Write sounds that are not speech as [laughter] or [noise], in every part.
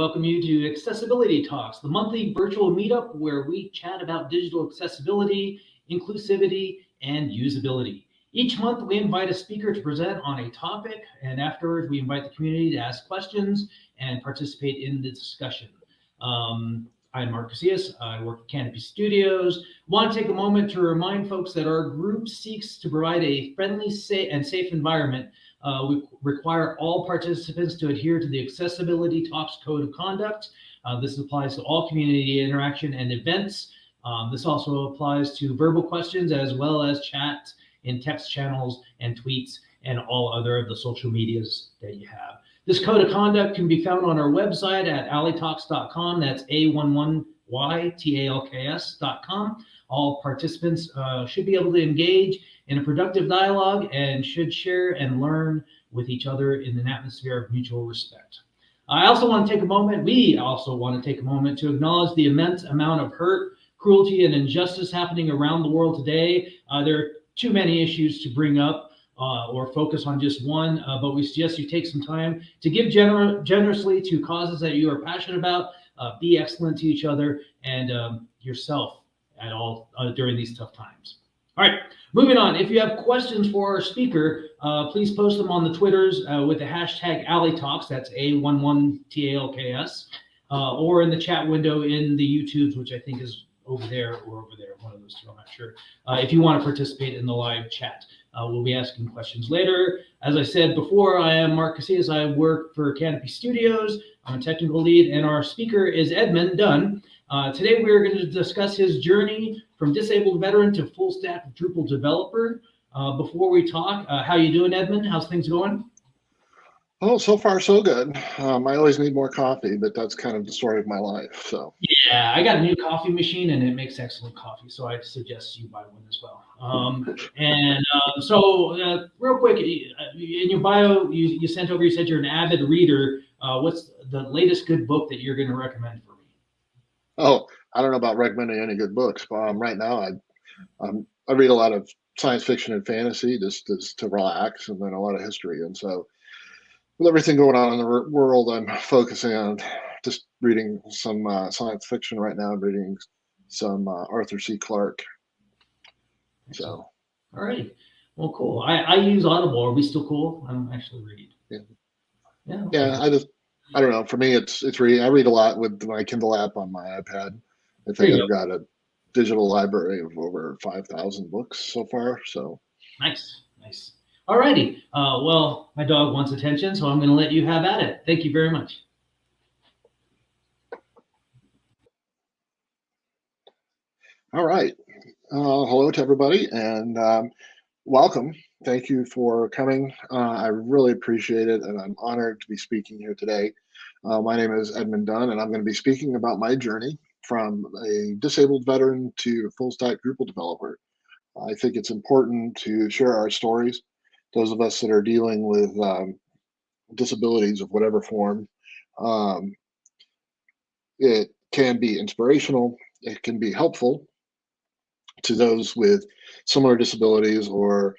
Welcome you to Accessibility Talks, the monthly virtual meetup where we chat about digital accessibility, inclusivity, and usability. Each month, we invite a speaker to present on a topic, and afterwards, we invite the community to ask questions and participate in the discussion. Um, I'm Mark Casillas. I work at Canopy Studios. Want to take a moment to remind folks that our group seeks to provide a friendly and safe environment. Uh, we require all participants to adhere to the Accessibility Talks Code of Conduct. Uh, this applies to all community interaction and events. Um, this also applies to verbal questions as well as chat in text channels and tweets and all other of the social medias that you have. This code of conduct can be found on our website at alleytalks.com. That's A11YTALKS.com. All participants uh, should be able to engage in a productive dialogue and should share and learn with each other in an atmosphere of mutual respect. I also want to take a moment, we also want to take a moment to acknowledge the immense amount of hurt, cruelty, and injustice happening around the world today. Uh, there are too many issues to bring up uh, or focus on just one, uh, but we suggest you take some time to give gener generously to causes that you are passionate about, uh, be excellent to each other and um, yourself at all uh, during these tough times. All right, moving on. If you have questions for our speaker, uh, please post them on the Twitters uh, with the hashtag Alley Talks, that's A11TALKS, or in the chat window in the YouTubes, which I think is over there or over there, one of those two, I'm not sure, if you want to participate in the live chat. Uh, we'll be asking questions later. As I said before, I am Mark Casillas. I work for Canopy Studios. I'm a technical lead, and our speaker is Edmund Dunn. Uh, today, we are going to discuss his journey from disabled veteran to full stack Drupal developer. Uh, before we talk, uh, how you doing, Edmund? How's things going? Oh, so far so good. Um, I always need more coffee, but that's kind of the story of my life. So yeah, I got a new coffee machine and it makes excellent coffee, so I suggest you buy one as well. Um, [laughs] and uh, so, uh, real quick, uh, in your bio, you, you sent over. You said you're an avid reader. Uh, what's the latest good book that you're going to recommend for me? Oh, I don't know about recommending any good books, but um, right now I um, I read a lot of science fiction and fantasy just, just to relax, and then a lot of history, and so with everything going on in the world, I'm focusing on just reading some uh, science fiction right now. I'm reading some uh, Arthur C. Clarke. So, all right. Well, cool. I, I use Audible. Are we still cool? I don't actually read. Yeah. Yeah. Okay. Yeah. I just, I don't know. For me, it's it's reading. I read a lot with my Kindle app on my iPad. I think I've go. got a digital library of over five thousand books so far. So nice, nice. Alrighty. Uh, well, my dog wants attention, so I'm going to let you have at it. Thank you very much. All right. Uh, hello to everybody and um, welcome. Thank you for coming. Uh, I really appreciate it and I'm honored to be speaking here today. Uh, my name is Edmund Dunn and I'm going to be speaking about my journey from a disabled veteran to a full stack Drupal developer. I think it's important to share our stories those of us that are dealing with um, disabilities of whatever form. Um, it can be inspirational, it can be helpful to those with similar disabilities or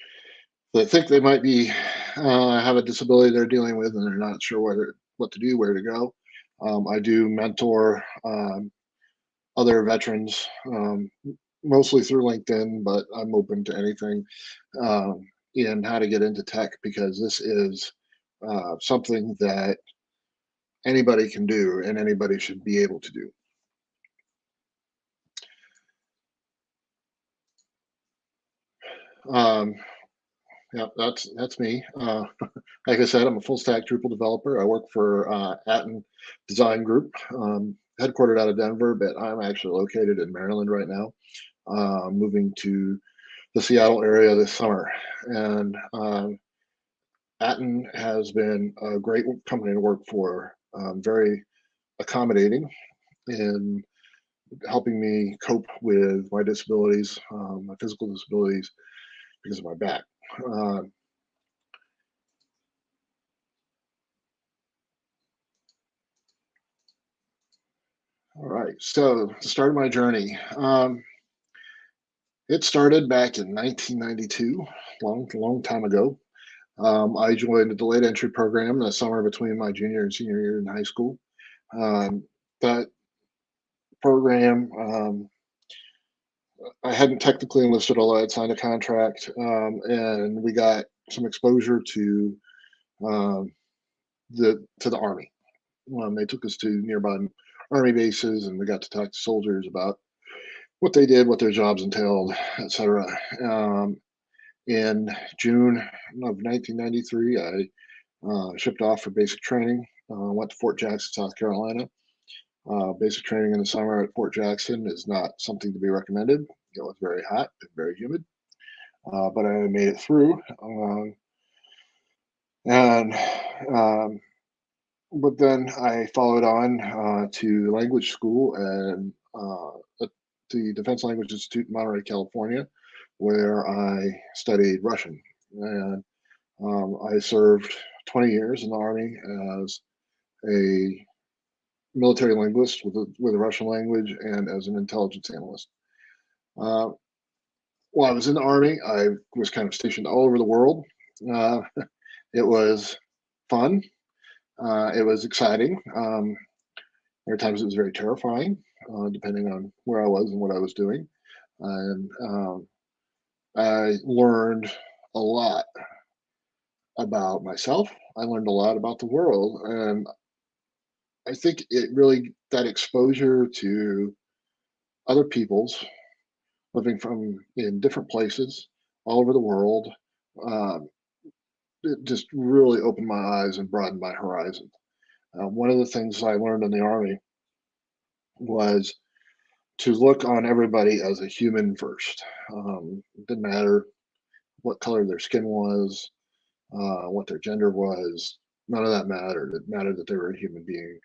that think they might be uh, have a disability they're dealing with and they're not sure where what to do, where to go. Um, I do mentor um, other veterans, um, mostly through LinkedIn, but I'm open to anything. Um, in how to get into tech because this is uh, something that anybody can do and anybody should be able to do. Um, yeah, that's that's me. Uh, [laughs] like I said, I'm a full stack Drupal developer. I work for uh, Atten Design Group, um, headquartered out of Denver, but I'm actually located in Maryland right now. Uh, moving to the Seattle area this summer. And um, Atten has been a great company to work for, um, very accommodating in helping me cope with my disabilities, um, my physical disabilities because of my back. Uh, all right, so the start my journey. Um, it started back in 1992, long, long time ago. Um, I joined the delayed entry program in the summer between my junior and senior year in high school. Um, that program, um, I hadn't technically enlisted, although I'd signed a contract, um, and we got some exposure to um, the to the army. Um, they took us to nearby army bases, and we got to talk to soldiers about what they did, what their jobs entailed, etc. Um, in June of 1993, I uh, shipped off for basic training. Uh, went to Fort Jackson, South Carolina. Uh, basic training in the summer at Fort Jackson is not something to be recommended. It was very hot and very humid, uh, but I made it through. Um, and um, but then I followed on uh, to language school and uh, at the Defense Language Institute in Monterey, California, where I studied Russian. And um, I served 20 years in the Army as a military linguist with the, with the Russian language and as an intelligence analyst. Uh, while I was in the Army, I was kind of stationed all over the world. Uh, [laughs] it was fun. Uh, it was exciting. Um, there were times it was very terrifying, uh, depending on where I was and what I was doing. And um, I learned a lot about myself. I learned a lot about the world. And I think it really, that exposure to other people's living from in different places all over the world, um, it just really opened my eyes and broadened my horizon. Uh, one of the things I learned in the Army was to look on everybody as a human first. Um, it didn't matter what color their skin was, uh, what their gender was. None of that mattered. It mattered that they were a human being.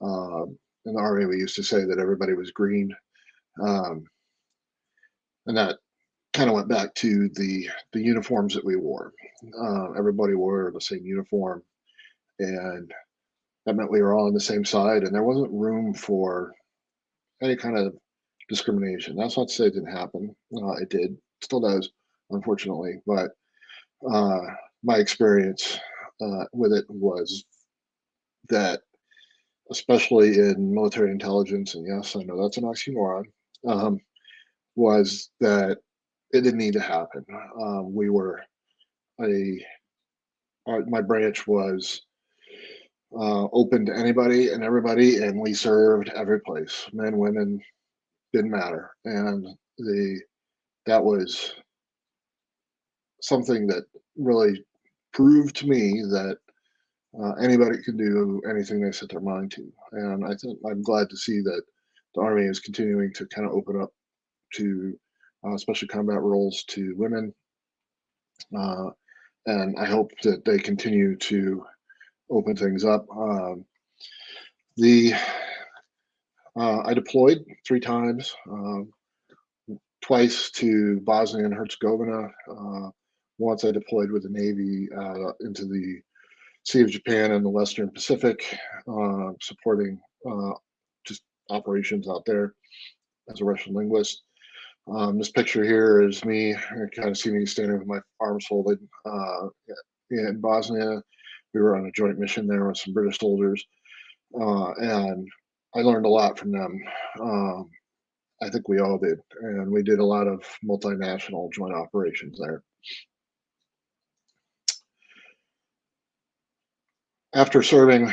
Um, in the army, we used to say that everybody was green, um, and that kind of went back to the the uniforms that we wore. Uh, everybody wore the same uniform, and that meant we were all on the same side, and there wasn't room for any kind of discrimination. That's not to say it didn't happen. Uh, it did, still does, unfortunately. But uh, my experience uh, with it was that, especially in military intelligence, and yes, I know that's an oxymoron, um, was that it didn't need to happen. Um, we were a, our, my branch was uh, open to anybody and everybody, and we served every place, men, women, didn't matter. And the that was something that really proved to me that uh, anybody can do anything they set their mind to. And I think I'm glad to see that the Army is continuing to kind of open up to uh, special combat roles to women. Uh, and I hope that they continue to open things up. Um, the uh, I deployed three times, um, twice to Bosnia and Herzegovina. Uh, once I deployed with the Navy uh, into the Sea of Japan and the Western Pacific, uh, supporting just operations out there as a Russian linguist. Um, this picture here is me. You kind of see me standing with my arms folded uh, in Bosnia. We were on a joint mission there with some British soldiers, uh, and I learned a lot from them. Um, I think we all did, and we did a lot of multinational joint operations there. After serving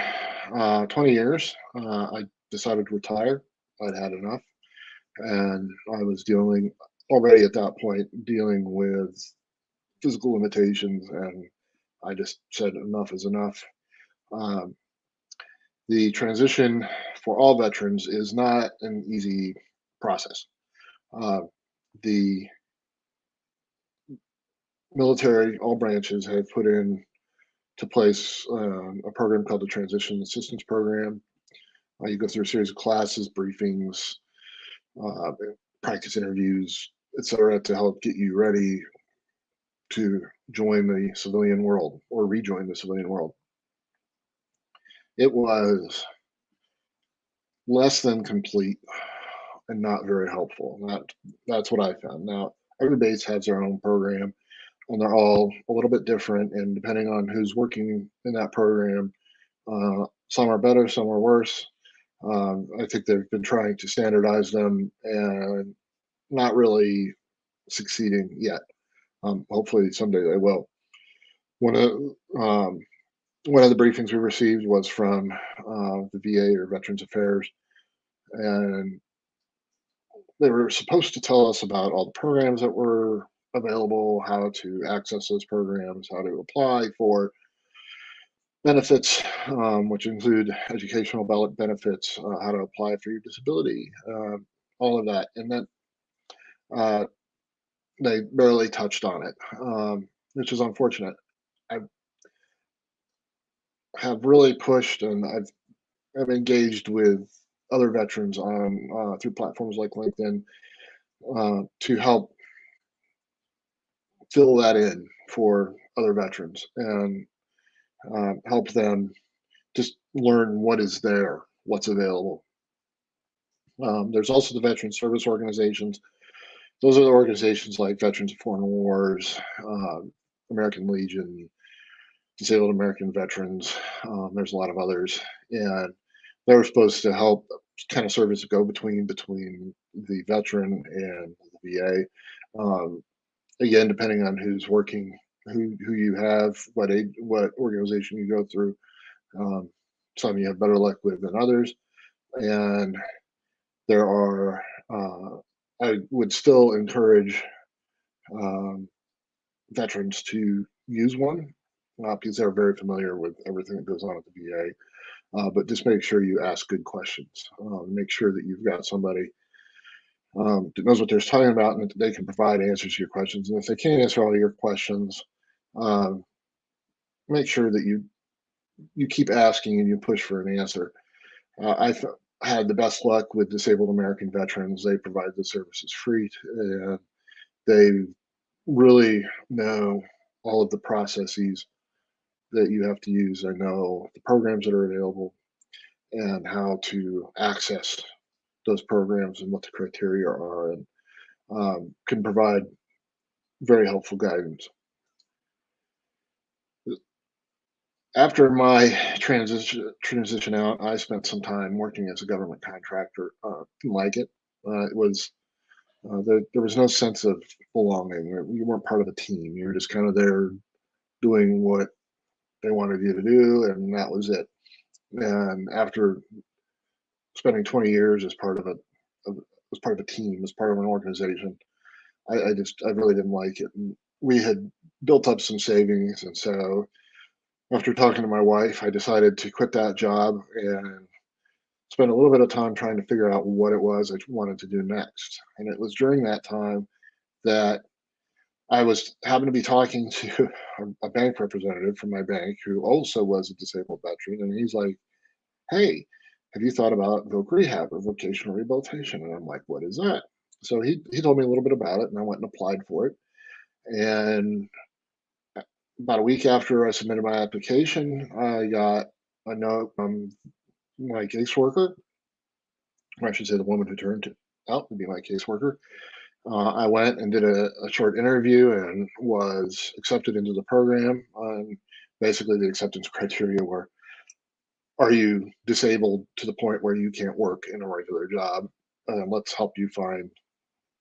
uh, 20 years, uh, I decided to retire. I'd had enough, and I was dealing already at that point dealing with physical limitations, and I just said enough is enough. Um, the transition for all veterans is not an easy process. Uh, the military, all branches have put in to place um, a program called the Transition Assistance Program. Uh, you go through a series of classes, briefings, uh, practice interviews, etc., to help get you ready to join the civilian world or rejoin the civilian world. It was less than complete and not very helpful. That that's what I found. Now every base has their own program, and they're all a little bit different. And depending on who's working in that program, uh, some are better, some are worse. Um, I think they've been trying to standardize them and not really succeeding yet. Um, hopefully someday they will. One of um, one of the briefings we received was from uh, the VA or Veterans Affairs, and they were supposed to tell us about all the programs that were available, how to access those programs, how to apply for benefits, um, which include educational ballot benefits, uh, how to apply for your disability, uh, all of that. And then uh, they barely touched on it, um, which is unfortunate. I have really pushed and I've, I've engaged with other veterans on uh, through platforms like LinkedIn uh, to help fill that in for other veterans and uh, help them just learn what is there, what's available. Um, there's also the veteran service organizations. Those are the organizations like Veterans of Foreign Wars, uh, American Legion, Disabled American Veterans. Um, there's a lot of others, and they're supposed to help kind of serve as a go-between between the veteran and the VA. Um, again, depending on who's working, who who you have, what aid, what organization you go through. Um, some you have better luck with than others, and there are. Uh, I would still encourage um, veterans to use one uh, because they're very familiar with everything that goes on at the VA. Uh, but just make sure you ask good questions. Uh, make sure that you've got somebody um, that knows what they're talking about and they can provide answers to your questions. And if they can't answer all your questions, um, make sure that you you keep asking and you push for an answer. Uh, I've had the best luck with disabled American veterans. They provide the services free, and they really know all of the processes that you have to use. I know the programs that are available and how to access those programs and what the criteria are, and um, can provide very helpful guidance. After my transition transition out, I spent some time working as a government contractor. Uh, didn't like it. Uh, it was uh, there, there was no sense of belonging. You weren't part of a team. You were just kind of there doing what they wanted you to do, and that was it. And after spending 20 years as part of a as part of a team, as part of an organization, I, I just I really didn't like it. And we had built up some savings, and so after talking to my wife, I decided to quit that job and spend a little bit of time trying to figure out what it was I wanted to do next. And it was during that time that I was happened to be talking to a, bank representative from my bank who also was a disabled veteran, and he's like, "Hey, have you thought about voc rehab or vocational rehabilitation?" And I'm like, "What is that?" So he he told me a little bit about it, and I went and applied for it. And about a week after I submitted my application, I got a note from my caseworker, or I should say the woman who turned out to be my caseworker, uh, I went and did a, a, short interview and was accepted into the program. Um, basically, the acceptance criteria were Are you disabled to the point where you can't work in a regular job? Uh, let's help you find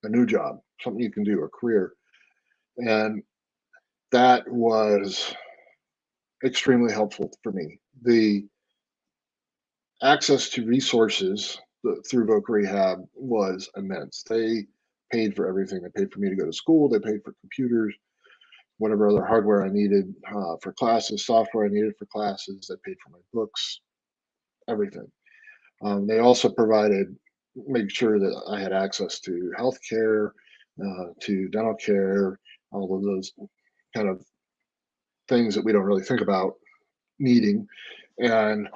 a new job, something you can do, a career. And that was extremely helpful for me. The access to resources through Voc Rehab was immense. They paid for everything. They paid for me to go to school. They paid for computers, whatever other hardware I needed uh, for classes, software I needed for classes. They paid for my books, everything. Um, they also provided, make sure that I had access to health care, uh, to dental care, all of those kind of things that we don't really think about needing. And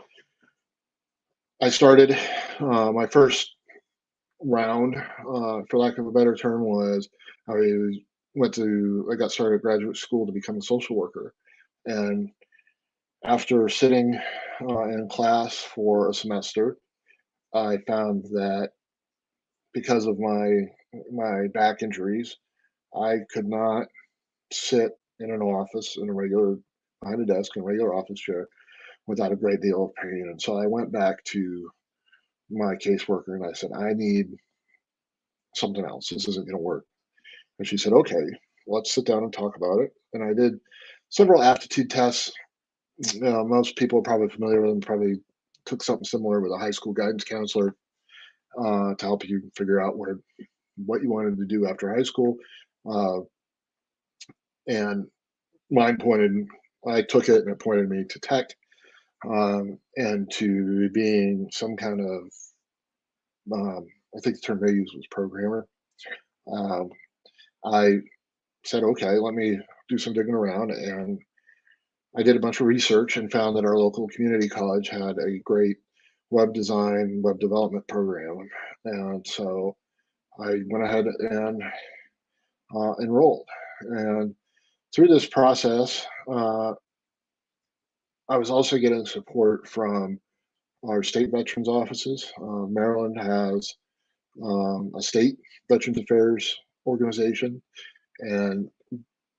I started uh, my first round, uh, for lack of a better term, was I went to, I got started at graduate school to become a social worker. And after sitting uh, in class for a semester, I found that because of my my back injuries, I could not sit in an office in a regular behind a desk in a regular office chair without a great deal of pain. And so I went back to my caseworker and I said, I need something else. This isn't going to work. And she said, okay, let's sit down and talk about it. And I did several aptitude tests. Uh, most people are probably familiar with them, probably took something similar with a high school guidance counselor uh, to help you figure out where what you wanted to do after high school. Uh, and mine pointed, I took it and it pointed me to tech um, and to being some kind of, um, I think the term they used was programmer. Um, I said, okay, let me do some digging around. And I did a bunch of research and found that our local community college had a great web design, web development program. And so I went ahead and uh, enrolled. And through this process, uh, I was also getting support from our state veterans offices. Uh, Maryland has um, a state Veterans Affairs organization, and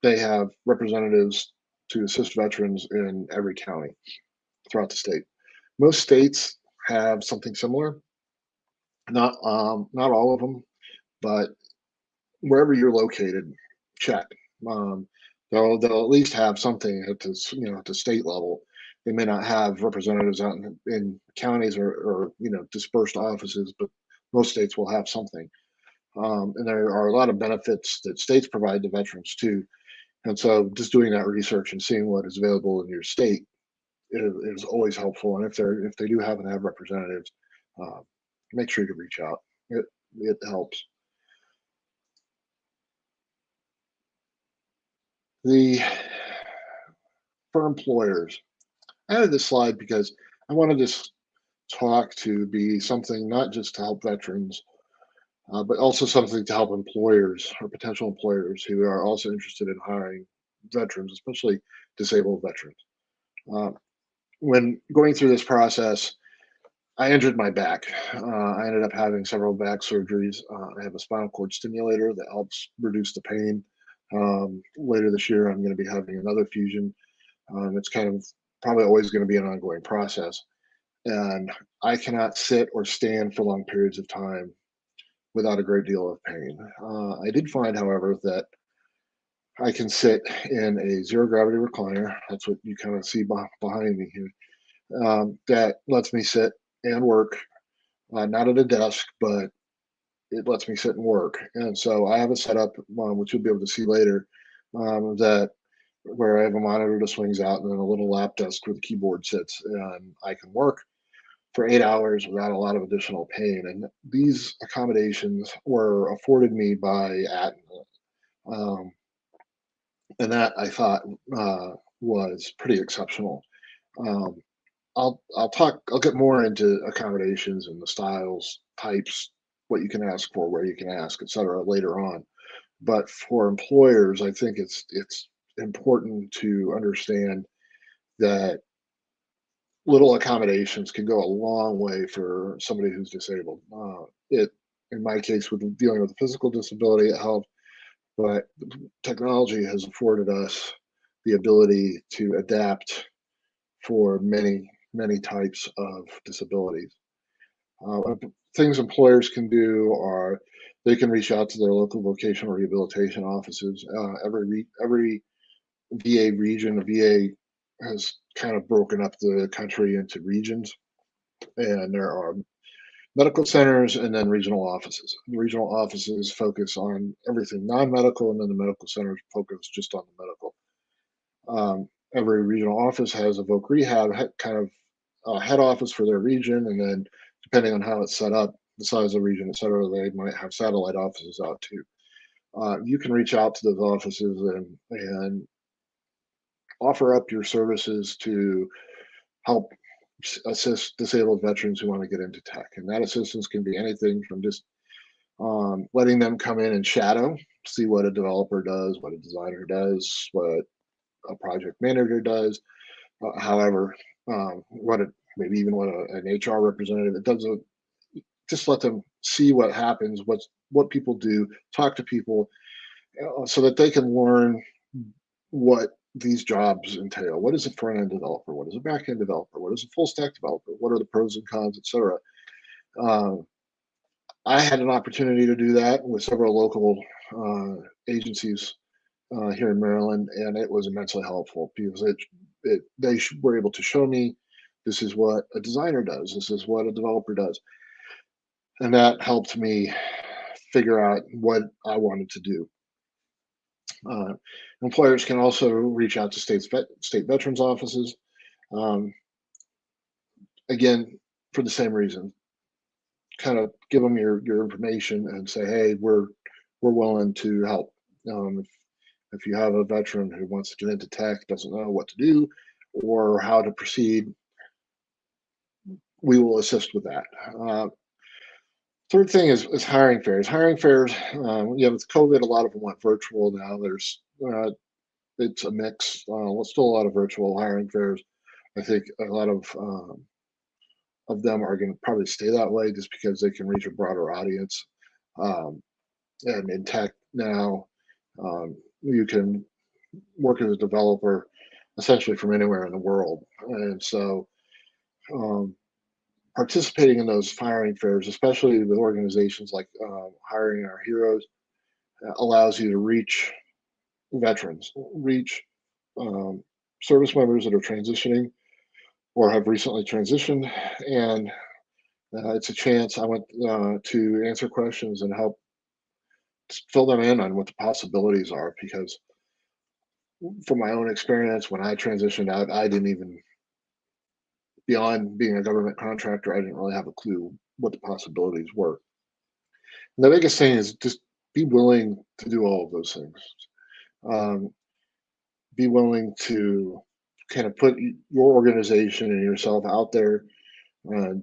they have representatives to assist veterans in every county throughout the state. Most states have something similar. Not um, not all of them, but wherever you're located, check. Um, they'll they'll at least have something at the you know at the state level. They may not have representatives out in, in counties or, or you know dispersed offices, but most states will have something. Um, and there are a lot of benefits that states provide to veterans too. And so just doing that research and seeing what is available in your state is, always helpful. And if they're if they do happen to have representatives, uh, make sure to reach out. It it helps. The for employers, I added this slide because I wanted this talk to be something not just to help veterans, uh, but also something to help employers or potential employers who are also interested in hiring veterans, especially disabled veterans. Uh, when going through this process, I injured my back. Uh, I ended up having several back surgeries. Uh, I have a spinal cord stimulator that helps reduce the pain. Um, later this year, I'm going to be having another fusion. Um, it's kind of probably always going to be an ongoing process. And I cannot sit or stand for long periods of time without a great deal of pain. Uh, I did find, however, that I can sit in a zero gravity recliner. That's what you kind of see behind me here. Um, that lets me sit and work, uh, not at a desk, but it lets me sit and work. And so I have a setup, um, which you'll be able to see later, um, that where I have a monitor that swings out and then a little lap desk where the keyboard sits, and I can work for eight hours without a lot of additional pain. And these accommodations were afforded me by Atten. Um, and that I thought uh, was pretty exceptional. Um, I'll I'll talk I'll get more into accommodations and the styles, types, what you can ask for, where you can ask, etc. later on. But for employers, I think it's it's important to understand that little accommodations can go a long way for somebody who's disabled. Uh, it, in my case, with dealing with a physical disability, it helped, but technology has afforded us the ability to adapt for many, many types of disabilities. Uh, things employers can do are they can reach out to their local vocational rehabilitation offices. Uh, every every VA region, a VA has kind of broken up the country into regions, and there are medical centers and then regional offices. The regional offices focus on everything non-medical, and then the medical centers focus just on the medical. Um, every regional office has a voc rehab kind of uh, head office for their region, and then depending on how it's set up, the size of the region, et cetera, they might have satellite offices out too. Uh, you can reach out to those offices and and offer up your services to help assist disabled veterans who want to get into tech. And that assistance can be anything from just um, letting them come in and shadow, see what a developer does, what a designer does, what a project manager does. Uh, however, um, what it maybe even what a, an HR representative does. A, just let them see what happens, what's what people do, talk to people, uh, so that they can learn what these jobs entail. What is a front end developer? What is a back end developer? What is a full stack developer? What are the pros and cons, etc. Uh, I had an opportunity to do that with several local uh, agencies uh, here in Maryland, and it was immensely helpful because it, it they were able to show me this is what a designer does, this is what a developer does, and that helped me figure out what I wanted to do. Uh, employers can also reach out to state vet, state veterans offices. Um, again, for the same reason, kind of give them your your information and say, hey, we're we're willing to help. Um, if, if you have a veteran who wants to get into tech, doesn't know what to do or how to proceed, we will assist with that. Uh, third thing is, is hiring fairs. Hiring fairs, um, know, with COVID, a lot of them went virtual now. There's, uh, it's a mix. Uh, still a lot of virtual hiring fairs. I think a lot of um, of them are going to probably stay that way just because they can reach a broader audience. Um, and in tech now, um, you can work as a developer essentially from anywhere in the world. And so um, participating in those hiring fairs, especially with organizations like uh, Hiring Our Heroes, uh, allows you to reach veterans, reach um, service members that are transitioning or have recently transitioned. And uh, it's a chance I went uh, to answer questions and help fill them in on what the possibilities are because from my own experience when i transitioned out i didn't even beyond being a government contractor i didn't really have a clue what the possibilities were. And the biggest thing is just be willing to do all of those things. Um, be willing to kind of put your organization and yourself out there and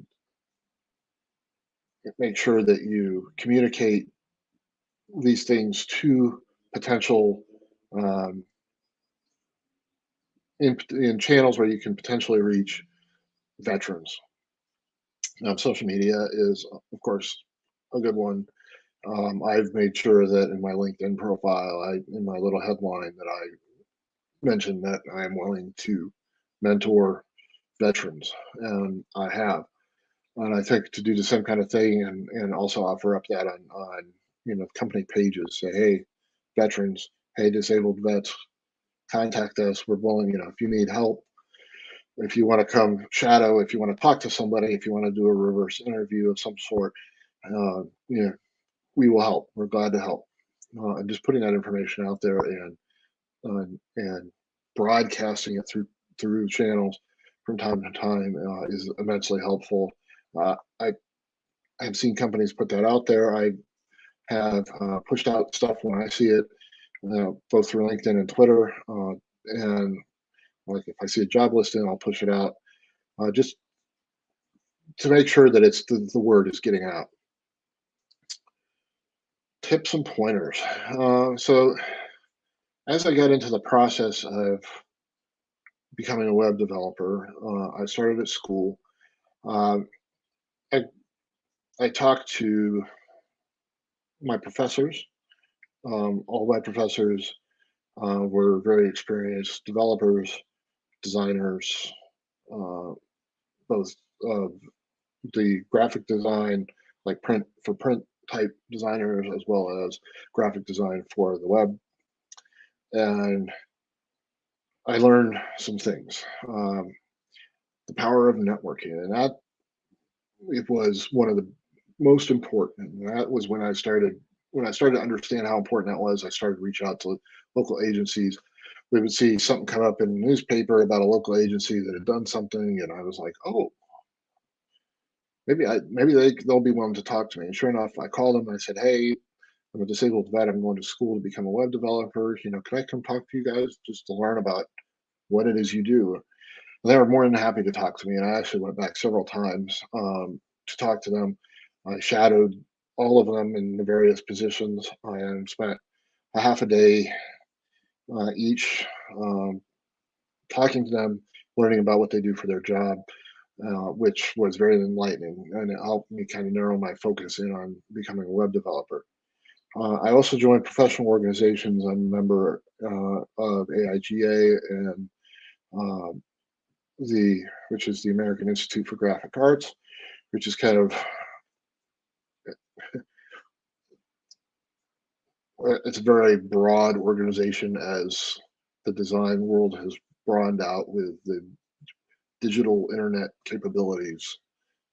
make sure that you communicate these things to potential um, in, in channels where you can potentially reach veterans. Um, social media is, of course, a good one. Um, I've made sure that in my LinkedIn profile, I in my little headline that I mentioned that I am willing to mentor veterans, and I have. And I think to do the same kind of thing, and and also offer up that on on you know company pages, say, hey, veterans, hey, disabled vets, contact us. We're willing, you know, if you need help, if you want to come shadow, if you want to talk to somebody, if you want to do a reverse interview of some sort, uh, you know, we will help. We're glad to help. Uh, and just putting that information out there and uh, and broadcasting it through through channels from time to time uh, is immensely helpful. Uh, I have seen companies put that out there. I have uh, pushed out stuff when I see it uh, both through LinkedIn and Twitter. And like if I see a job listing, I'll push it out uh, just to make sure that it's the, the word is getting out. Tips and pointers. Uh, so as I got into the process of becoming a web developer, uh, I started at school. Um, I, I talked to my professors um, all my professors uh, were very experienced developers, designers, uh, both of the graphic design, like print for print type designers, as well as graphic design for the web. And I learned some things. Um, the power of networking, and that it was one of the most important. That was when I started when I started to understand how important that was, I started to reach out to local agencies. We would see something come up in the newspaper about a local agency that had done something, and I was like, oh, maybe I maybe they they'll be willing to talk to me. And sure enough, I called them. And I said, hey, I'm a disabled vet. I'm going to school to become a web developer. You know, can I come talk to you guys just to learn about what it is you do? And they were more than happy to talk to me, and I actually went back several times um, to talk to them. I shadowed all of them in the various positions and spent a half a day uh, each um, talking to them, learning about what they do for their job, uh, which was very enlightening and it helped me kind of narrow my focus in on becoming a web developer. Uh, I also joined professional organizations. I'm a member uh, of AIGA and um, the, which is the American Institute for Graphic Arts, which is kind of it's a very broad organization as the design world has broadened out with the digital internet capabilities.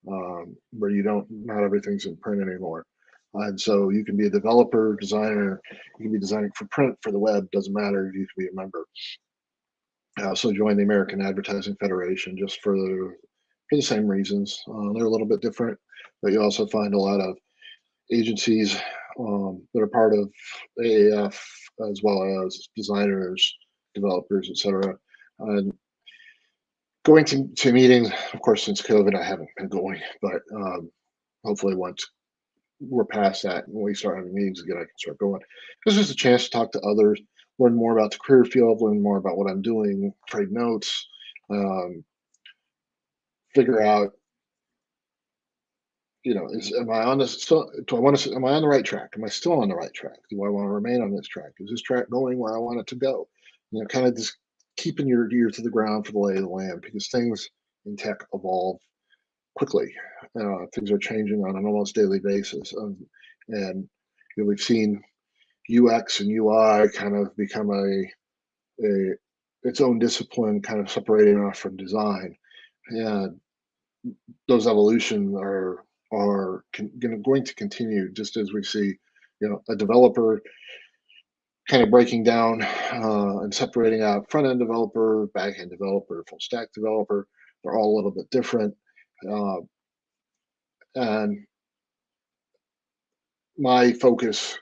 Um, where you don't not everything's in print anymore. And so you can be a developer designer you can be designing for print for the web doesn't matter you can be a member. I also joined the American Advertising Federation just for the for the same reasons. Uh, they're a little bit different, but you also find a lot of agencies um, that are part of AAF as well as designers, developers, etc. And going to, to meetings, of course, since COVID, I haven't been going, but um, hopefully once we're past that and we start having meetings again, I can start going. This is a chance to talk to others, learn more about the career field, learn more about what I'm doing, trade notes, um, figure out, you know, is am I on this? Do I want to? Am I on the right track? Am I still on the right track? Do I want to remain on this track? Is this track going where I want it to go? You know, kind of just keeping your ear to the ground for the lay of the land because things in tech evolve quickly. Uh, things are changing on an almost daily basis, um, and you know, we've seen UX and UI kind of become a a its own discipline, kind of separating off from design, and those evolution are are con- gonna, continue just as we see, you know, a developer kind of breaking down uh, and separating out front end developer, back end developer, full stack developer. They're all a little bit different. Uh, and my focus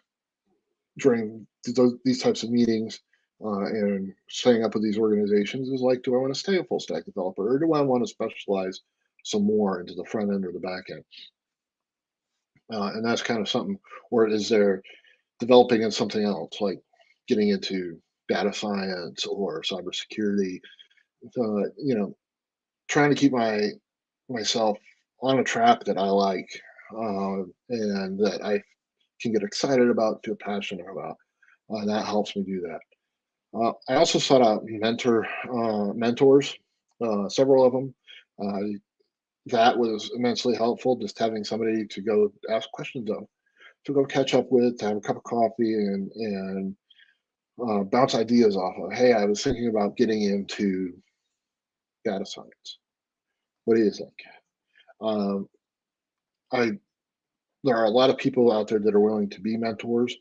during th- these types of meetings uh, and staying up with these organizations is like, do I want to stay a full stack developer or do I want to specialize some more into the front end or the back end? Uh, and that's kind of something, or is there developing in something else, like getting into data science or cybersecurity? Uh, you know, trying to keep my myself on a track that I like uh, and that I can get excited about, feel passionate about. Uh, that helps me do that. Uh, I also sought out mentor uh, mentors, uh, several of them. That was immensely helpful. Just having somebody to go ask questions of, to go catch up with, to have a cup of coffee, and and uh, bounce ideas off of. Hey, I was thinking about getting into data science. What do you think? Um, I there are a lot of people out there that are willing to be mentors.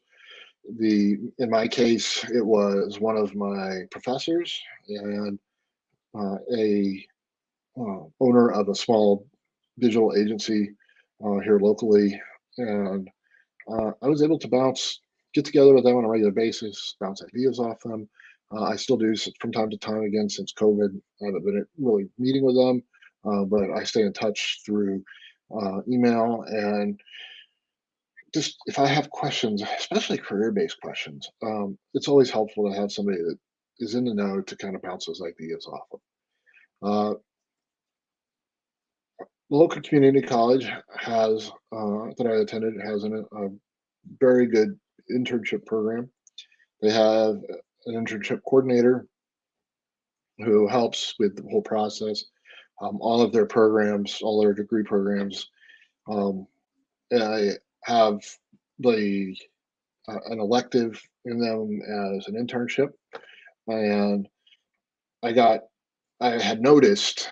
The in my case, it was one of my professors and uh, a owner of a small digital agency uh, here locally, and uh, I was able to bounce, get together with them on a regular basis, bounce ideas off them. Uh, I still do from time to time. Again, since COVID, I haven't been really meeting with them, uh, but I stay in touch through uh, email and just if I have questions, especially career-based questions, um, it's always helpful to have somebody that is in the know to kind of bounce those ideas off of. Uh, the local community college has uh, that I attended has an, a very good internship program. They have an internship coordinator who helps with the whole process. Um, all of their programs, all their degree programs, um, I have the uh, an elective in them as an internship, and I got I had noticed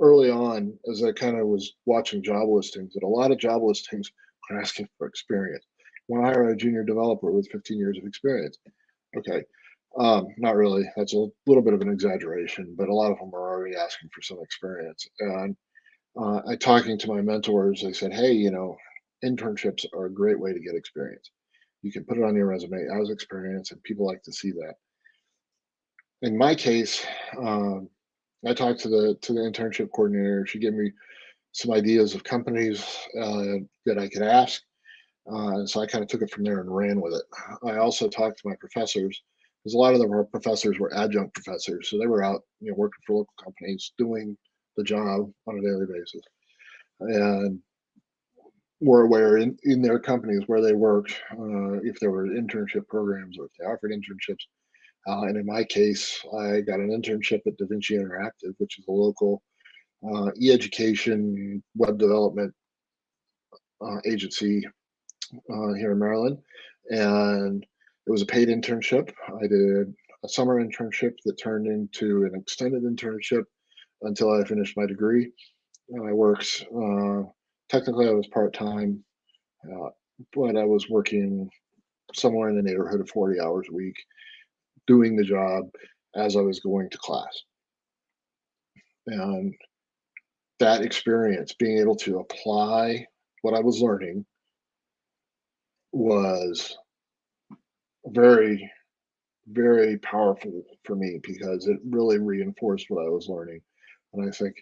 early on as I kind of was watching job listings that a lot of job listings [laughs] are asking for experience. Want to hire a junior developer with 15 years of experience? Okay, um, not really. That's a little bit of an exaggeration, but a lot of them are already asking for some experience. And uh, I talking to my mentors, they said, "Hey, you know, internships are a great way to get experience. You can put it on your resume as experience, and people like to see that." In my case, um, I talked to the to the internship coordinator. She gave me some ideas of companies uh, that I could ask. Uh, and so I kind of took it from there and ran with it. I also talked to my professors because a lot of them our professors were adjunct professors, so they were out, you know, working for local companies, doing the job on a daily basis, and were aware in, in their companies where they worked uh, if there were internship programs or if they offered internships. Uh, and in my case, I got an internship at DaVinci Interactive, which is a local uh, e-education web development uh, agency uh, here in Maryland, and it was a paid internship. I did a summer internship that turned into an extended internship until I finished my degree. And I worked, uh, technically, I was part time, uh, but I was working somewhere in the neighborhood of 40 hours a week doing the job as I was going to class. And that experience, being able to apply what I was learning, was very, very powerful for me because it really reinforced what I was learning. And I think,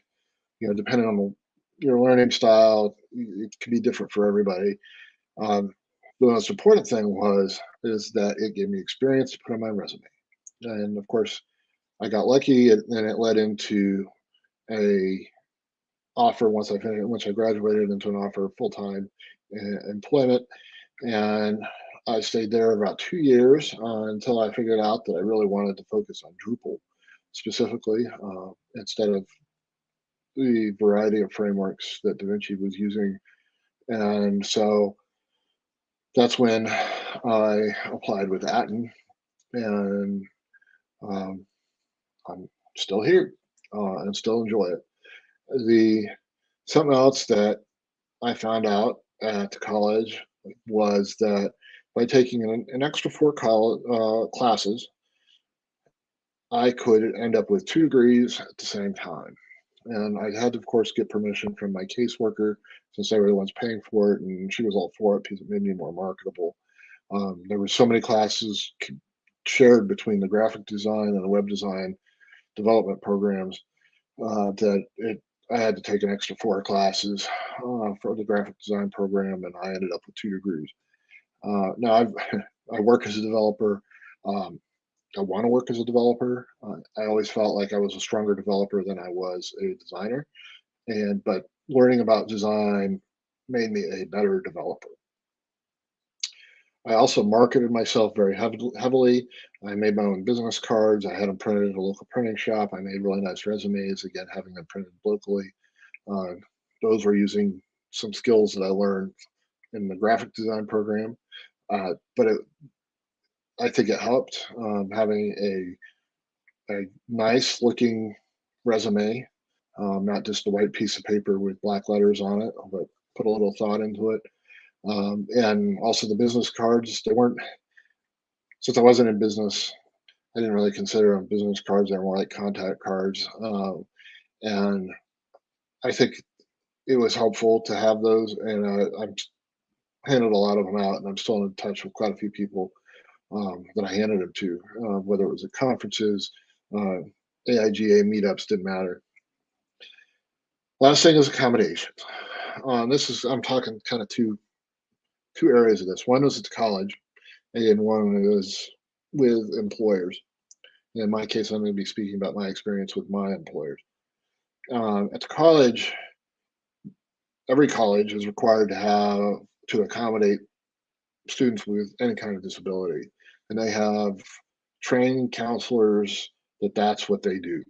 you know, depending on your learning style, it can be different for everybody. Um, the most important thing was is that it gave me experience to put on my resume, and of course, I got lucky, and it led into a offer once I finished once I graduated into an offer of full time employment, and I stayed there about two years uh, until I figured out that I really wanted to focus on Drupal specifically uh, instead of the variety of frameworks that DaVinci was using, and so that's when I applied with Atten, and um, I'm still here uh, and still enjoy it. The something else that I found out at college was that by taking an, an extra four college, uh, classes, I could end up with two degrees at the same time. And I had to, of course, get permission from my caseworker since they were the ones paying for it, and she was all for it because it made me more marketable. Um, there were so many classes shared between the graphic design and the web design development programs uh, that it I had to take an extra four classes uh, for the graphic design program, and I ended up with two degrees. Uh, now I've, [laughs] I work as a developer. Um, I want to work as a developer. Uh, I always felt like I was a stronger developer than I was a designer, and but learning about design made me a better developer. I also marketed myself very heavily. I made my own business cards. I had them printed at a local printing shop. I made really nice resumes, again, having them printed locally. Uh, those were using some skills that I learned in the graphic design program. Uh, but it, I think it helped um, having a, a nice looking resume, um, not just a white piece of paper with black letters on it, but put a little thought into it. Um, and also the business cards, they weren't, since I wasn't in business, I didn't really consider them business cards. They were more like contact cards. Um, and I think it was helpful to have those. And uh, I've handed a lot of them out, and I'm still in touch with quite a few people um, that I handed them to, uh, whether it was at conferences, uh, AIGA meetups, didn't matter. Last thing is accommodations. Um, this is I'm talking kind of two two areas of this. One was at college, and one was with employers. In my case, I'm going to be speaking about my experience with my employers. Um, at the college, every college is required to have to accommodate students with any kind of disability, and they have trained counselors that that's what they do.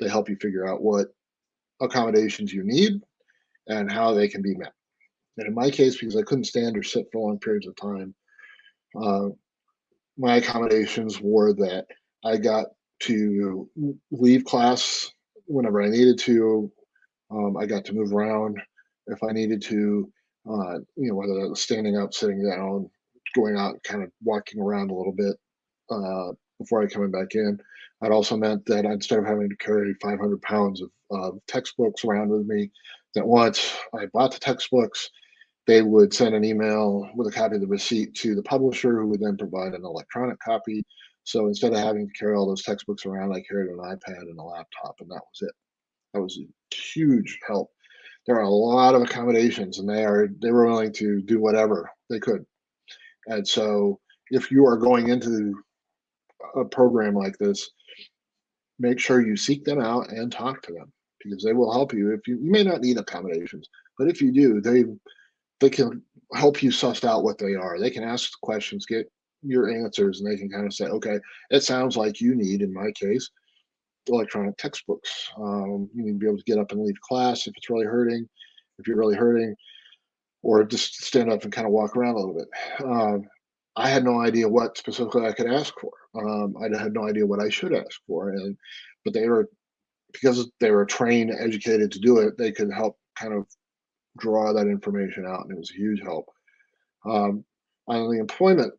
They help you figure out what accommodations you need and how they can be met. And in my case, because I couldn't stand or sit for long periods of time, uh, my accommodations were that I got to leave class whenever I needed to. Um, I got to move around if I needed to, uh, you know, whether that was standing up, sitting down, going out, kind of walking around a little bit uh, before I coming back in. That also meant that instead of having to carry 500 pounds of textbooks around with me, that once I bought the textbooks, they would send an email with a copy of the receipt to the publisher, who would then provide an electronic copy. So instead of having to carry all those textbooks around, I carried an iPad and a laptop, and that was it. That was a huge help. There are a lot of accommodations, and they are they were willing to do whatever they could. And so, if you are going into a program like this, make sure you seek them out and talk to them because they will help you. If you, you may not need accommodations, but if you do, they they can help you suss out what they are. They can ask questions, get your answers, and they can kind of say, okay, it sounds like you need, in my case, electronic textbooks. Um, you need to be able to get up and leave class if it's really hurting. If you're really hurting, or just stand up and kind of walk around a little bit. Um, I had no idea what specifically I could ask for. Um, I had no idea what I should ask for, and but they were because they were trained, educated to do it. They could help kind of draw that information out, and it was a huge help. Um, on the employment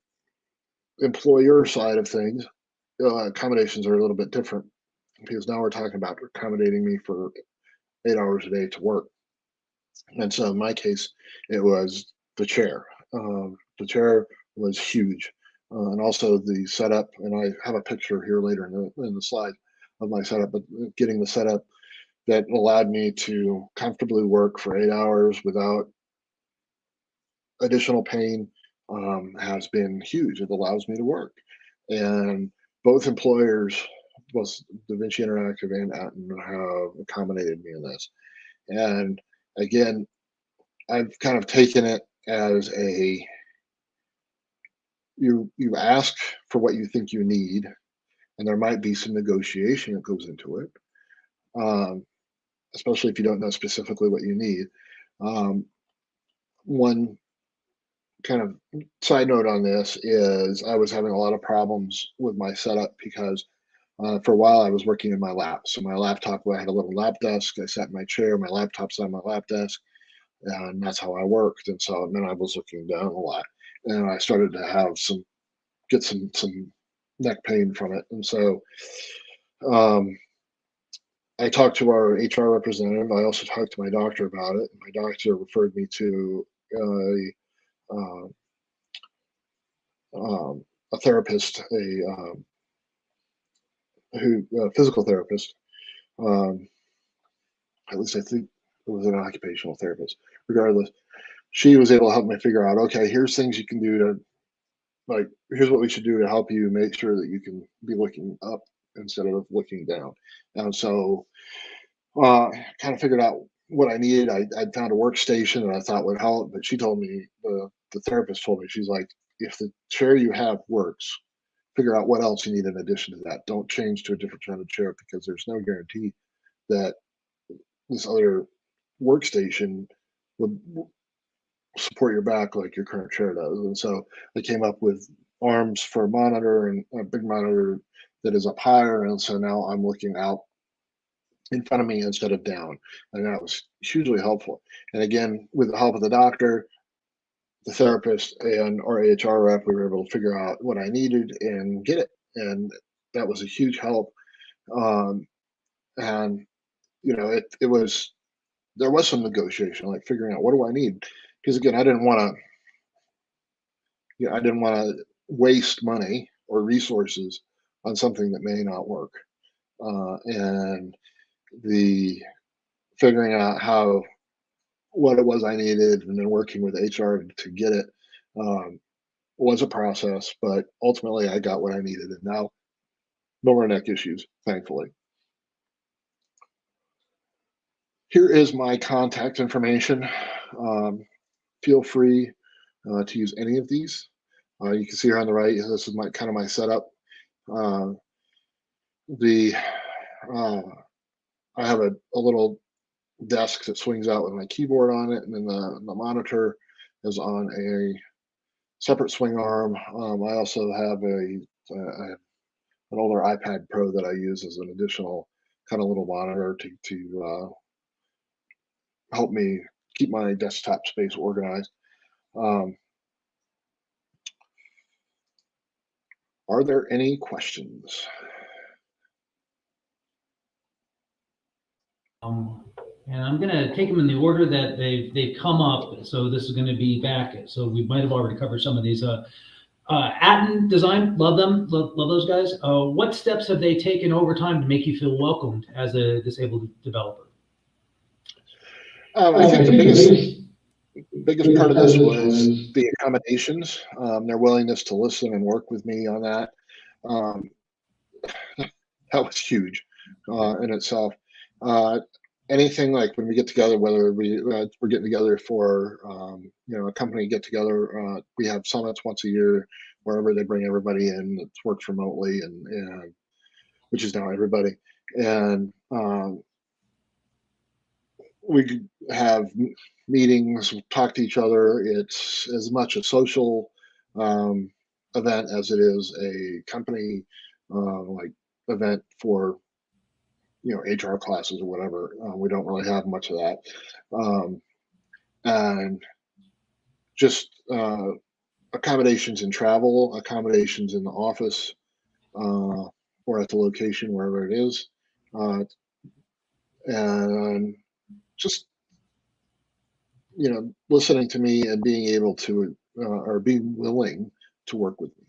employer side of things, uh, accommodations are a little bit different because now we're talking about accommodating me for eight hours a day to work. And so in my case, it was the chair. Um, the chair was huge. Uh, and also the setup, and I have a picture here later in the, in the slide of my setup, but getting the setup that allowed me to comfortably work for eight hours without additional pain um, has been huge. It allows me to work. And both employers, both DaVinci Interactive and Atten, have accommodated me in this. And again, I've kind of taken it as a you you ask for what you think you need, and there might be some negotiation that goes into it, um, especially if you don't know specifically what you need. Um, one kind of side note on this is I was having a lot of problems with my setup because uh, for a while I was working in my lap. So my laptop, I had a little lap desk. I sat in my chair, my laptop's on my lap desk, and that's how I worked. And so then I was looking down a lot, and I started to have some get some some neck pain from it. And so um, I talked to our HR representative. I also talked to my doctor about it. My doctor referred me to uh, um, a therapist, a um, who a physical therapist. Um, at least I think it was an occupational therapist. Regardless, she was able to help me figure out. Okay, here's things you can do to, like, here's what we should do to help you make sure that you can be looking up instead of looking down. And so, uh, kind of figured out what I needed. I I found a workstation that I thought would help, but she told me the the therapist told me she's like, if the chair you have works, figure out what else you need in addition to that. Don't change to a different kind of chair because there's no guarantee that this other workstation would support your back like your current chair does. And so I came up with arms for a monitor and a big monitor that is up higher. And so now I'm looking out in front of me instead of down. And that was hugely helpful. And again, with the help of the doctor, the therapist, and our AHR rep, we were able to figure out what I needed and get it. And that was a huge help. Um, and you know, it it was there was some negotiation, like figuring out what do I need, because again, I didn't want to, you know, I didn't want to waste money or resources on something that may not work, uh, and the figuring out how what it was I needed, and then working with HR to get it um, was a process, but ultimately I got what I needed, and now no more neck issues, thankfully. Here is my contact information. Um, feel free uh, to use any of these. Uh, you can see here on the right, this is my kind of my setup. Uh, the uh, I have a, a little desk that swings out with my keyboard on it, and then the, the monitor is on a separate swing arm. Um, I also have a, a, an older iPad Pro that I use as an additional kind of little monitor to to uh, help me keep my desktop space organized. Um, are there any questions? Um, and I'm gonna take them in the order that they they come up. So this is gonna be back. So we might have already covered some of these. Uh, uh, Atten Design, love them, love, love those guys. Uh, what steps have they taken over time to make you feel welcomed as a disabled developer? Um, I think the biggest biggest part of this was the accommodations, um, their willingness to listen and work with me on that. Um, that was huge uh, in itself. Uh, anything like when we get together, whether we uh, we're getting together for um, you know a company get together, uh, we have summits once a year wherever they bring everybody in. It works remotely and and which is now everybody. And um, we have meetings, talk to each other. It's as much a social um, event as it is a company uh, like event for you know HR classes or whatever. Uh, we don't really have much of that, um, and just uh, accommodations in travel, accommodations in the office, uh, or at the location wherever it is, uh, and just you know listening to me and being able to uh, or being willing to work with me.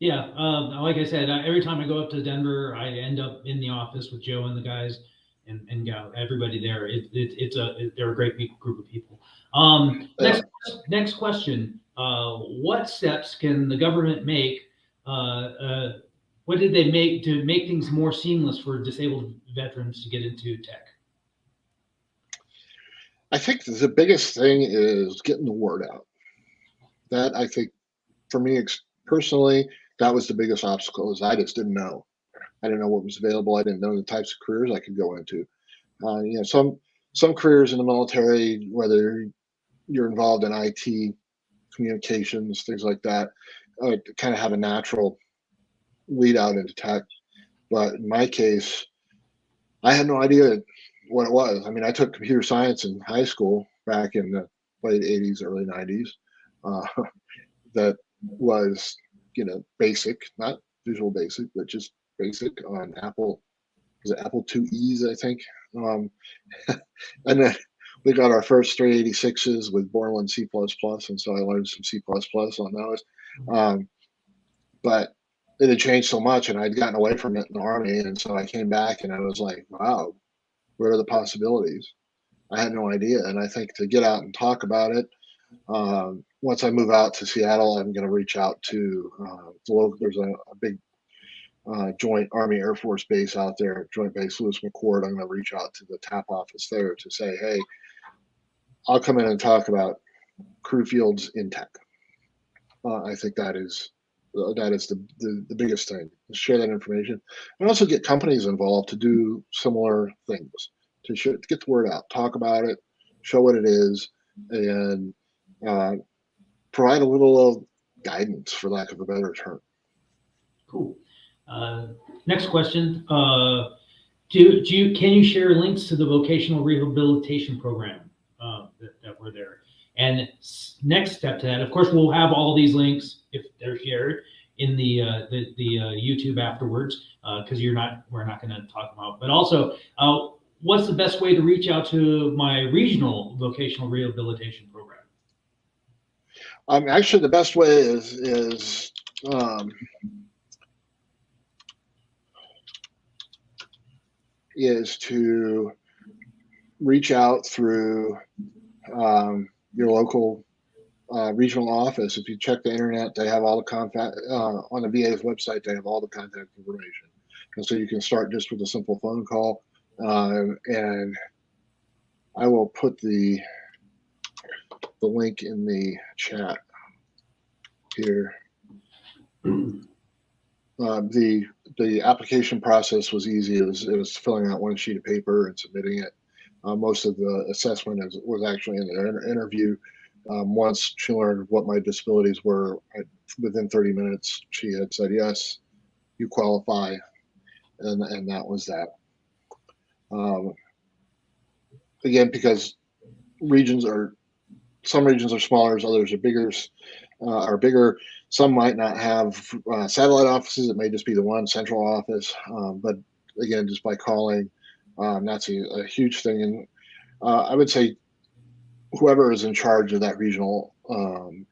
Yeah, um, like I said, uh, every time I go up to Denver, I end up in the office with Joe and the guys and, and gal, everybody there. It, it, it's a it, they're a great group of people. Um, next next question: uh, What steps can the government make? What did they make to make things more seamless for disabled veterans to get into tech? I think the biggest thing is getting the word out. That I think, for me personally, that was the biggest obstacle. Is I just didn't know. I didn't know what was available. I didn't know the types of careers I could go into. Uh, you know, some some careers in the military, whether you're involved in IT, communications, things like that, uh, kind of have a natural lead out into tech. But in my case, I had no idea what it was. I mean, I took computer science in high school back in the late 80s, early 90s. Uh, [laughs] that was, you know, basic, not Visual Basic, but just basic on Apple. Was it Apple IIe's, I think? Um, [laughs] and then we got our first 386s with Borland C++, and so I learned some C++ on those. Um, but it had changed so much, and I'd gotten away from it in the army, and so I came back and I was like, wow, what are the possibilities? I had no idea, and I think to get out and talk about it. Um, once I move out to Seattle, I'm going to reach out to uh, the local. There's a, a big uh, joint Army Air Force base out there, Joint Base Lewis McChord. I'm going to reach out to the TAP office there to say, hey, I'll come in and talk about crew fields in tech. Uh, I think that is that is the, the, the biggest thing. Share that information, and also get companies involved to do similar things to, sh- to get the word out, talk about it, show what it is, and uh, provide a little guidance, for lack of a better term. Cool. Uh, next question. Uh, do, do you, can you share links to the vocational rehabilitation program uh, that, that were there? And next step to that, of course, we'll have all these links if they're shared in the uh, the, the uh, YouTube afterwards because you're not we're not going to talk about. But also, uh, what's the best way to reach out to my regional vocational rehabilitation program? Um, actually, the best way is is um, is to reach out through um, your local uh, regional office. If you check the internet, they have all the contact uh, on the VA's website. They have all the contact information, and so you can start just with a simple phone call. Um, and I will put the the link in the chat here. [clears throat] Uh, the the application process was easy. It was it was filling out one sheet of paper and submitting it. Uh, most of the assessment is, was actually in the interview. Um, once she learned what my disabilities were, I, within 30 minutes, she had said, "Yes, you qualify," and and that was that. Um, again, because regions are some regions are smaller, others are bigger. Uh, are bigger. Some might not have uh, satellite offices. It may just be the one central office. Um, but again, just by calling, um, that's a, a, huge thing. And uh, I would say whoever is in charge of that regional um,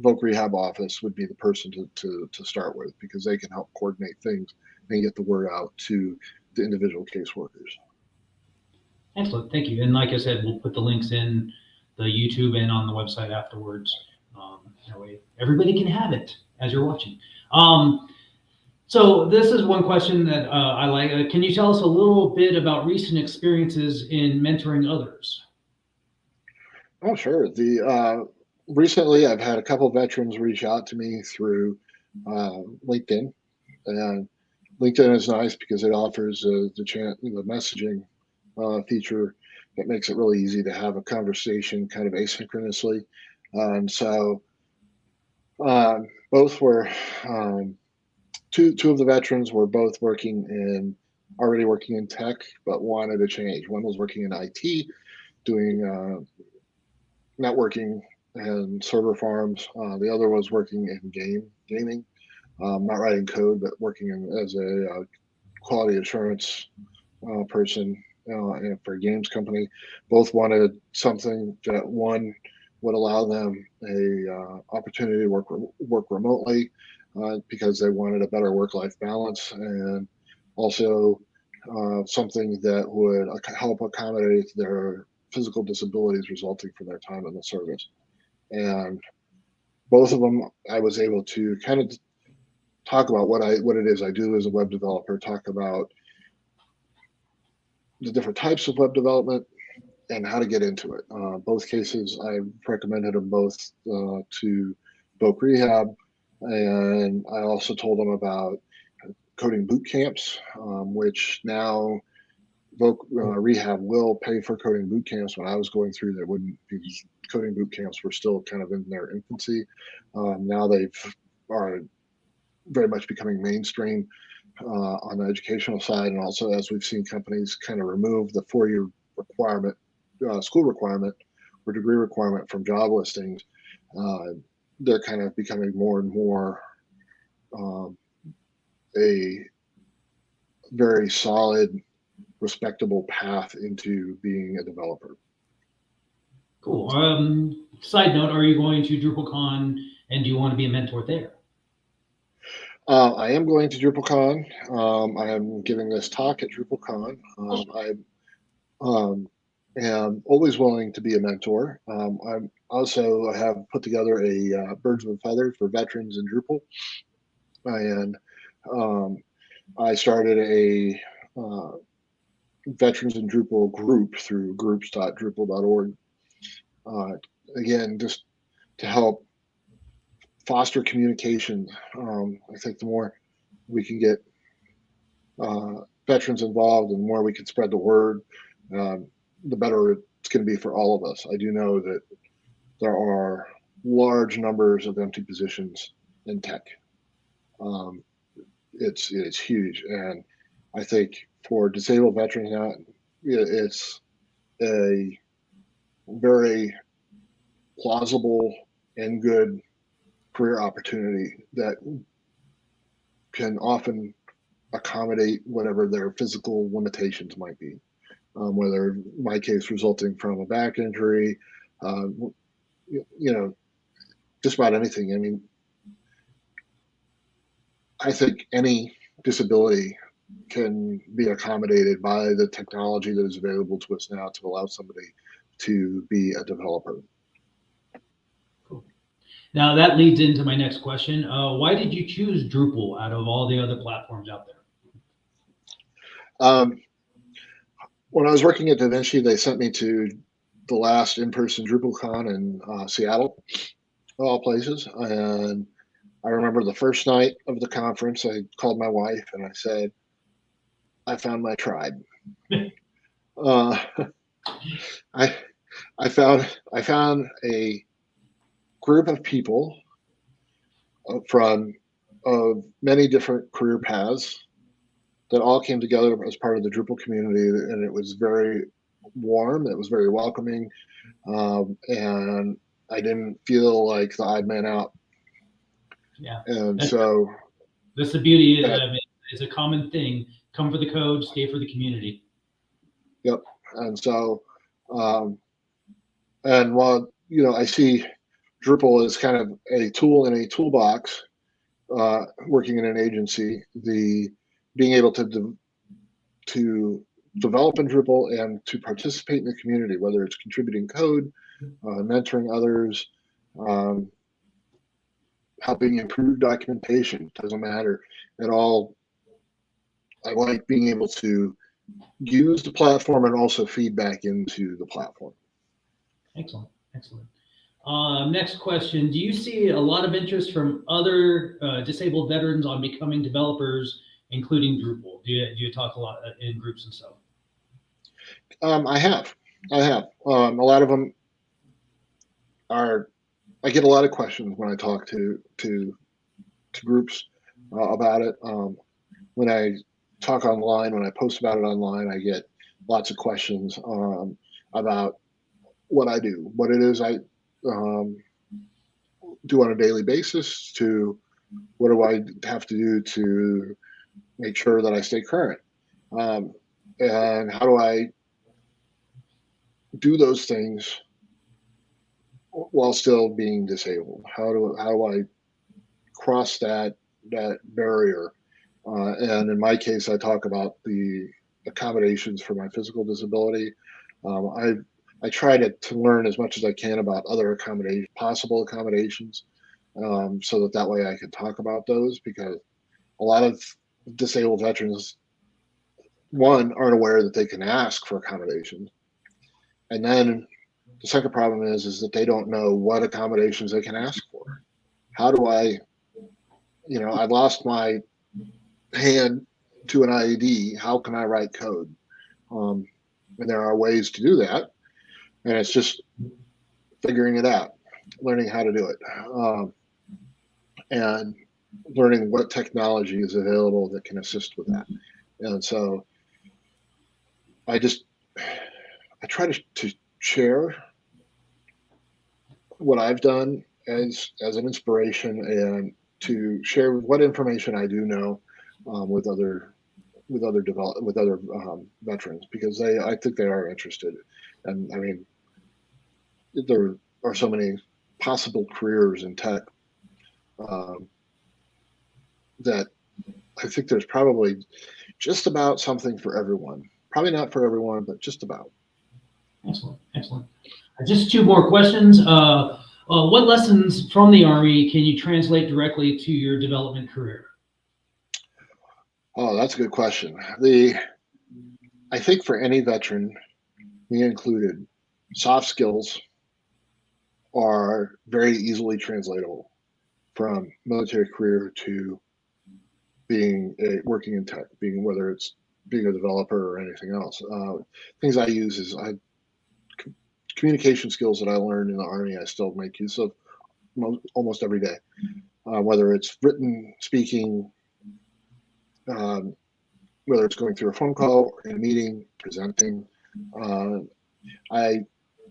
voc rehab office would be the person to, to, to start with because they can help coordinate things and get the word out to the individual caseworkers. Excellent, thank you. And like I said, we'll put the links in the YouTube and on the website afterwards. Um, that way, everybody can have it as you're watching. Um, so this is one question that uh, I like. Uh, can you tell us a little bit about recent experiences in mentoring others? Oh, sure. The uh, recently, I've had a couple veterans reach out to me through uh, LinkedIn, and LinkedIn is nice because it offers uh, the chance, the messaging uh, feature that makes it really easy to have a conversation kind of asynchronously. and so um, both were um, two two of the veterans were both working in already working in tech, but wanted to change. One was working in IT, doing uh, networking and server farms. Uh, the other was working in game gaming, um, not writing code, but working in, as a uh, quality assurance uh, person uh, for a games company. Both wanted something that one would allow them a uh, opportunity to work work remotely uh, because they wanted a better work life balance and also uh, something that would help accommodate their physical disabilities resulting from their time in the service. And both of them, I was able to kind of talk about what I what it is I do as a web developer, talk about the different types of web development and how to get into it. Uh, both cases, I recommended them both uh, to Voc Rehab, and I also told them about coding boot camps, um, which now Voc uh, Rehab will pay for coding boot camps. When I was going through, there wouldn't be coding boot camps were still kind of in their infancy. Um, now they've are very much becoming mainstream uh, on the educational side, and also as we've seen companies kind of remove the four-year requirement, uh, school requirement, or degree requirement from job listings, uh, they're kind of becoming more and more um, a very solid, respectable path into being a developer. Cool. Um, side note: Are you going to DrupalCon, and do you want to be a mentor there? Uh, I am going to DrupalCon. Um, I am giving this talk at DrupalCon. Um, I um, am always willing to be a mentor. Um, I'm also have put together a uh, Birds of a Feather for veterans in Drupal, and um, I started a uh, veterans in Drupal group through groups.drupal.org. Uh, again, just to help foster communication. Um, I think the more we can get uh, veterans involved and the more we can spread the word, um, the better it's going to be for all of us. I do know that there are large numbers of empty positions in tech. Um, it's it's huge, and I think for disabled veterans now, it's a very plausible and good career opportunity that can often accommodate whatever their physical limitations might be. Um, whether in my case resulting from a back injury, uh, you, you know, just about anything. I mean, I think any disability can be accommodated by the technology that is available to us now to allow somebody to be a developer. Cool. Now that leads into my next question. Uh, why did you choose Drupal out of all the other platforms out there? Um, when I was working at DaVinci, they sent me to the last in-person DrupalCon in uh, Seattle, all places, and I remember the first night of the conference, I called my wife and I said, I found my tribe. [laughs] uh, [laughs] I, I found, I found a group of people uh, from of many different career paths that all came together as part of the Drupal community, and it was very warm. It was very welcoming, um, and I didn't feel like the odd man out yeah. And that's, so that's the beauty. That, I mean, it's a common thing. Come for the code, stay for the community. Yep. And so, um, and while you know, I see Drupal as kind of a tool in a toolbox. Uh, working in an agency, the being able to to develop in Drupal and to participate in the community, whether it's contributing code, uh, mentoring others, um, helping improve documentation. Doesn't matter at all. I like being able to use the platform and also feedback into the platform. Excellent, excellent. Uh, next question: Do you see a lot of interest from other uh, disabled veterans on becoming developers, including Drupal? Do you, do you talk a lot uh, in groups and stuff? Um, I have, I have. Um, a lot of them are. I get a lot of questions when I talk to to to groups uh, about it. Um, when I talk online, when I post about it online, I get lots of questions um, about what I do, what it is I um, do on a daily basis, to what do I have to do to make sure that I stay current, um, and how do I do those things while still being disabled? How do how do I cross that that barrier? Uh, and in my case, I talk about the accommodations for my physical disability. Um, I I try to, to learn as much as I can about other accommodation possible accommodations, um, so that that way I can talk about those because a lot of disabled veterans, one, aren't aware that they can ask for accommodations, and then the second problem is is that they don't know what accommodations they can ask for. How do I, you know, I lost my hand to an IED. How can I write code? Um, and there are ways to do that, and it's just figuring it out, learning how to do it, um, and learning what technology is available that can assist with that. And so, I just I try to, to share what I've done as as an inspiration and to share what information I do know um, with other with other develop with other um, veterans because they I think they are interested. And I mean there are so many possible careers in tech um, that I think there's probably just about something for everyone. Probably not for everyone but just about Excellent, excellent. Just two more questions. Uh, uh, what lessons from the Army can you translate directly to your development career? Oh, that's a good question. The I think for any veteran, me included, soft skills are very easily translatable from military career to being a, working in tech, being whether it's being a developer or anything else. Uh, things I use is I communication skills that I learned in the army. I still make use of almost every day, uh, whether it's written, speaking, um, whether it's going through a phone call or in a meeting, presenting. Uh, I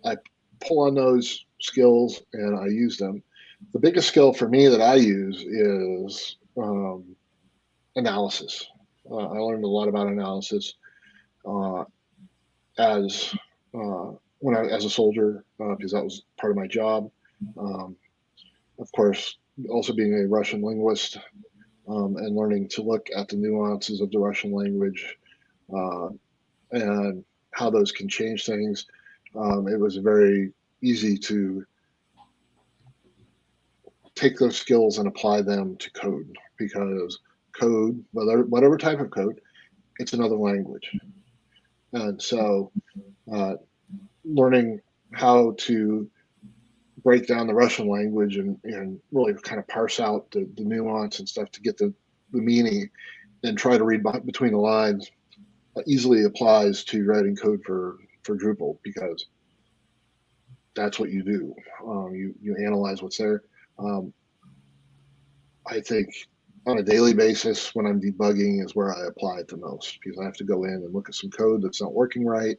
I pull on those skills and I use them. The biggest skill for me that I use is um, analysis. Uh, I learned a lot about analysis uh, as uh, when I as a soldier uh, because that was part of my job. Um, of course, also being a Russian linguist um, and learning to look at the nuances of the Russian language uh, and how those can change things. Um, it was very easy to take those skills and apply them to code because code, whether whatever type of code, it's another language. And so uh, learning how to break down the Russian language and, and really kind of parse out the, the nuance and stuff to get the, the meaning and try to read between the lines uh, easily applies to writing code for, for Drupal because that's what you do. Um, you, you analyze what's there. Um, I think on a daily basis when I'm debugging is where I apply it the most because I have to go in and look at some code that's not working right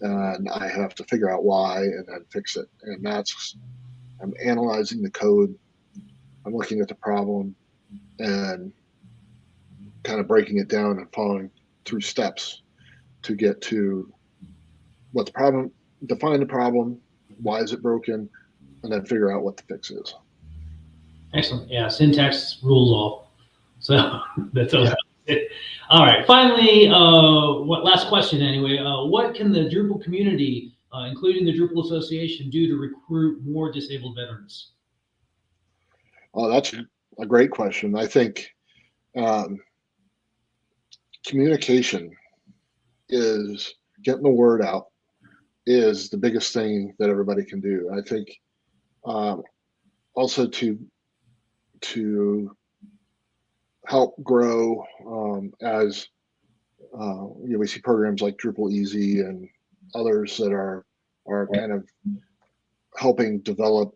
and I have to figure out why and then fix it. And that's I'm analyzing the code, I'm looking at the problem, and kind of breaking it down and following through steps to get to what the problem, define the problem, why is it broken, and then figure out what the fix is. Excellent. Yeah, syntax rules all. So [laughs] that's all. Yeah. All right. Finally, uh, what last question anyway? Uh, what can the Drupal community, uh, including the Drupal Association, do to recruit more disabled veterans? Oh, that's a great question. I think um, communication is getting the word out is the biggest thing that everybody can do. I think um, also to to help grow um, as uh, you know we see programs like Drupal Easy and others that are are kind of helping develop,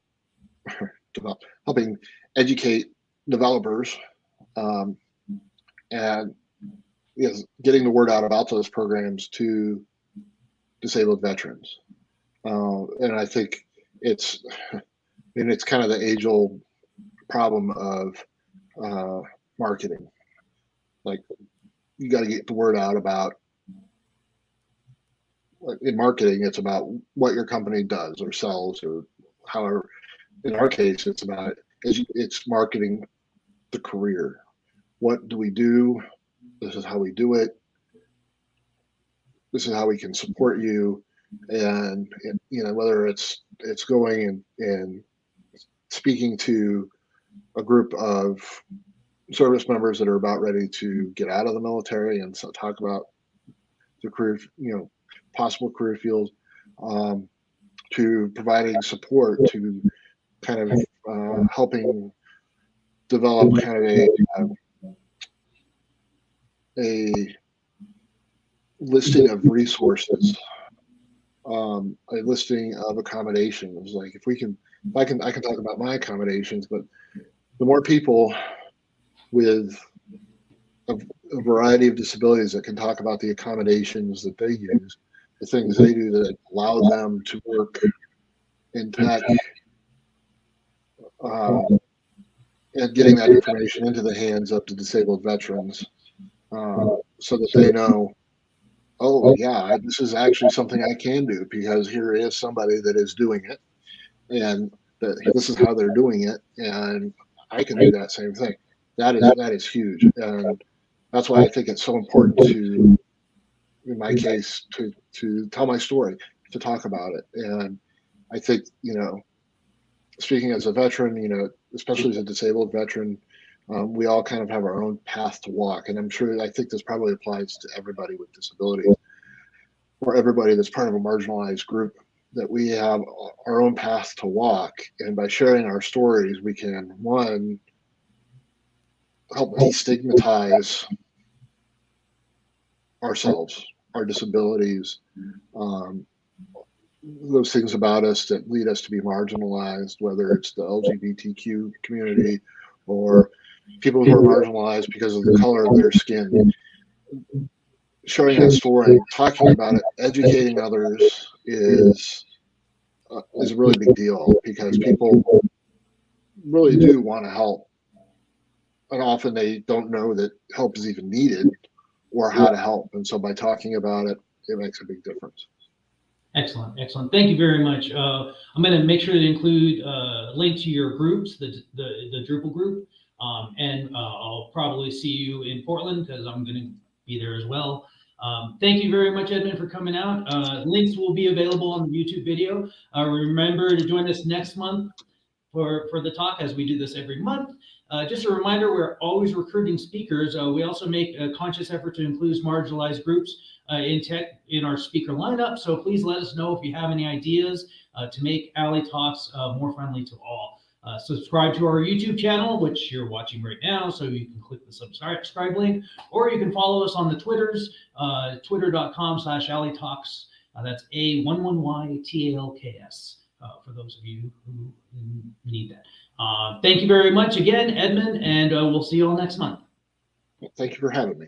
[laughs] develop helping educate developers um, and yes, getting the word out about those programs to disabled veterans. Uh, and I think it's, [laughs] I mean, it's kind of the age old problem of uh, marketing. Like, you got to get the word out about in marketing, it's about what your company does or sells, or however. In our case, it's about it's marketing the career. What do we do? This is how we do it. This is how we can support you, and, and you know whether it's it's going and and speaking to a group of service members that are about ready to get out of the military and so talk about the career, you know, possible career fields, um, to providing support to kind of uh, helping develop kind of a um, a listing of resources, um, a listing of accommodations. Like if we can, if I can, I can talk about my accommodations, but the more people with a, a variety of disabilities that can talk about the accommodations that they use, the things they do that allow them to work in tech, um, and getting that information into the hands of the disabled veterans uh, so that they know, oh, yeah, this is actually something I can do because here is somebody that is doing it and that this is how they're doing it. And I can do that same thing. That is, that is huge. And that's why I think it's so important to, in my case, to, to tell my story, to talk about it. And I think, you know, speaking as a veteran, you know, especially as a disabled veteran, um, we all kind of have our own path to walk. And I'm sure, I think this probably applies to everybody with disabilities or everybody that's part of a marginalized group that we have our own path to walk. And by sharing our stories, we can, one, help destigmatize ourselves, our disabilities, um, those things about us that lead us to be marginalized, whether it's the LGBTQ community or people who are marginalized because of the color of their skin. Showing that story, talking about it, educating others is uh, is a really big deal because people really do want to help, and often they don't know that help is even needed or how to help. And so by talking about it, it makes a big difference. Excellent, excellent. Thank you very much. Uh, I'm going to make sure to include uh, a link to your groups, the, the, the Drupal group, um, and uh, I'll probably see you in Portland because I'm going to be there as well. Um, thank you very much, Edmund, for coming out. Uh, links will be available on the YouTube video. Uh, remember to join us next month for, for the talk as we do this every month. Uh, just a reminder, we're always recruiting speakers. Uh, we also make a conscious effort to include marginalized groups uh, in tech in our speaker lineup. So please let us know if you have any ideas uh, to make Alley Talks uh, more friendly to all. Uh, subscribe to our YouTube channel, which you're watching right now, so you can click the subscribe link, or you can follow us on the Twitters, twitter.com slash Alley Talks. that's A11YTALKS for those of you who need that. Uh, thank you very much again, Edmund, and uh, we'll see you all next month. Thank you for having me.